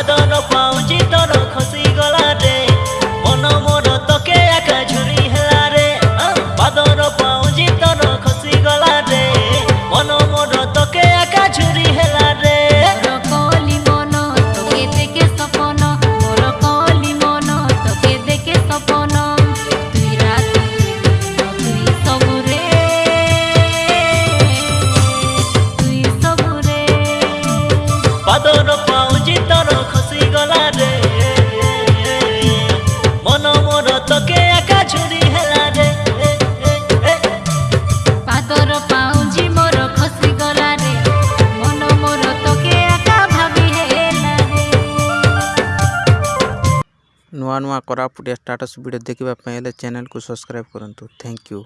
সাধন পাউছি তোর খসি গলারে মন মোর তোকে একা ঝুরি হেলারে। বাদর পাউছি তোর খসি গলারে মন মোর তোকে একা ঝুরি হেলারে। পাদর পাউজি ନୂଆ ନୂଆ କୋରାପୁଟିଆ ଷ୍ଟାଟସ୍ ଭିଡ଼ିଓ ଦେଖିବା ପାଇଁ ହେଲେ ଚ୍ୟାନେଲକୁ ସବସ୍କ୍ରାଇବ୍ କରନ୍ତୁ ଥ୍ୟାଙ୍କ ୟୁ